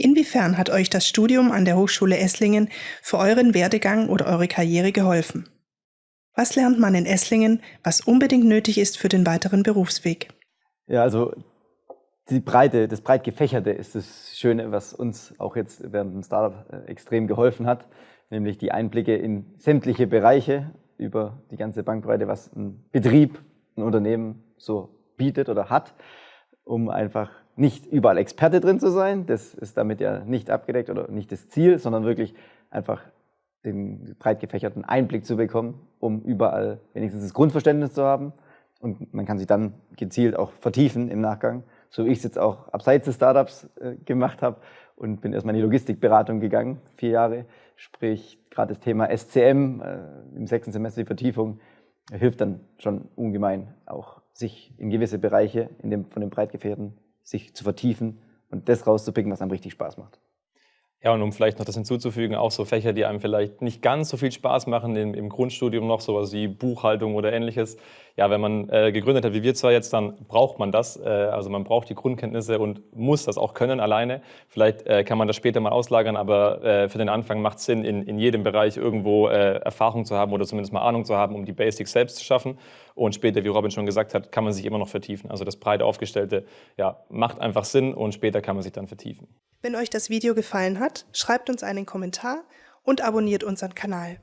Inwiefern hat euch das Studium an der Hochschule Esslingen für euren Werdegang oder eure Karriere geholfen? Was lernt man in Esslingen, was unbedingt nötig ist für den weiteren Berufsweg? Ja, also die Breite, das breit gefächerte ist das Schöne, was uns auch jetzt während dem Startup äh, extrem geholfen hat, nämlich die Einblicke in sämtliche Bereiche über die ganze Bankbreite, was ein Betrieb, ein Unternehmen so bietet oder hat, um einfach nicht überall Experte drin zu sein. Das ist damit ja nicht abgedeckt oder nicht das Ziel, sondern wirklich einfach den breit gefächerten Einblick zu bekommen, um überall wenigstens das Grundverständnis zu haben. Und man kann sich dann gezielt auch vertiefen im Nachgang, so wie ich es jetzt auch abseits des Startups äh, gemacht habe und bin erstmal in die Logistikberatung gegangen, vier Jahre. Sprich, gerade das Thema SCM äh, im sechsten Semester die Vertiefung hilft dann schon ungemein, auch sich in gewisse Bereiche in dem, von dem breit gefächerten sich zu vertiefen und das rauszupicken, was einem richtig Spaß macht. Ja, und um vielleicht noch das hinzuzufügen, auch so Fächer, die einem vielleicht nicht ganz so viel Spaß machen im, im Grundstudium noch, sowas wie Buchhaltung oder ähnliches. Ja, wenn man äh, gegründet hat, wie wir zwar jetzt, dann braucht man das. Äh, also man braucht die Grundkenntnisse und muss das auch können alleine. Vielleicht äh, kann man das später mal auslagern, aber äh, für den Anfang macht es Sinn, in, in jedem Bereich irgendwo äh, Erfahrung zu haben oder zumindest mal Ahnung zu haben, um die Basics selbst zu schaffen. Und später, wie Robin schon gesagt hat, kann man sich immer noch vertiefen. Also das breite Aufgestellte ja, macht einfach Sinn und später kann man sich dann vertiefen. Wenn euch das Video gefallen hat, schreibt uns einen Kommentar und abonniert unseren Kanal.